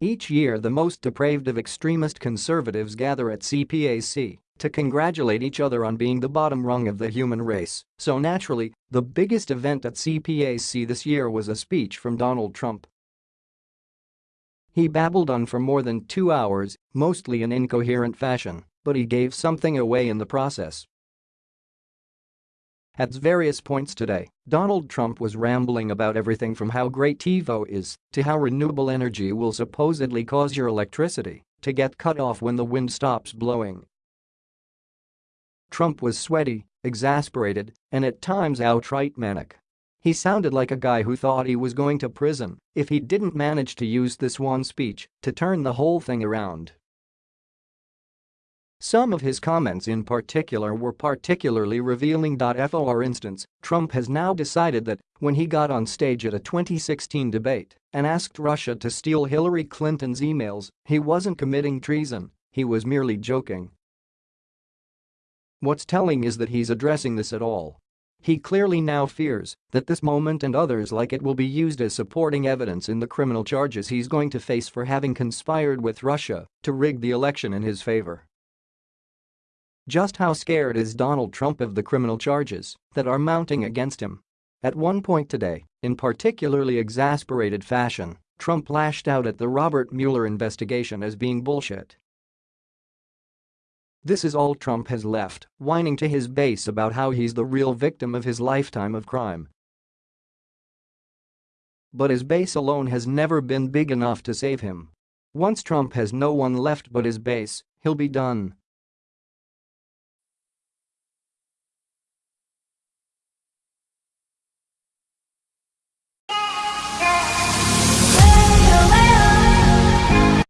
Each year the most depraved of extremist conservatives gather at CPAC to congratulate each other on being the bottom rung of the human race, so naturally, the biggest event at CPAC this year was a speech from Donald Trump. He babbled on for more than two hours, mostly in incoherent fashion, but he gave something away in the process. At various points today, Donald Trump was rambling about everything from how great TiVo is to how renewable energy will supposedly cause your electricity to get cut off when the wind stops blowing. Trump was sweaty, exasperated, and at times outright manic. He sounded like a guy who thought he was going to prison if he didn't manage to use this one speech to turn the whole thing around. Some of his comments in particular were particularly revealing. For instance, Trump has now decided that when he got on stage at a 2016 debate and asked Russia to steal Hillary Clinton's emails, he wasn't committing treason, he was merely joking. What's telling is that he's addressing this at all. He clearly now fears that this moment and others like it will be used as supporting evidence in the criminal charges he's going to face for having conspired with Russia to rig the election in his favor. Just how scared is Donald Trump of the criminal charges that are mounting against him? At one point today, in particularly exasperated fashion, Trump lashed out at the Robert Mueller investigation as being bullshit. This is all Trump has left, whining to his base about how he's the real victim of his lifetime of crime. But his base alone has never been big enough to save him. Once Trump has no one left but his base, he'll be done.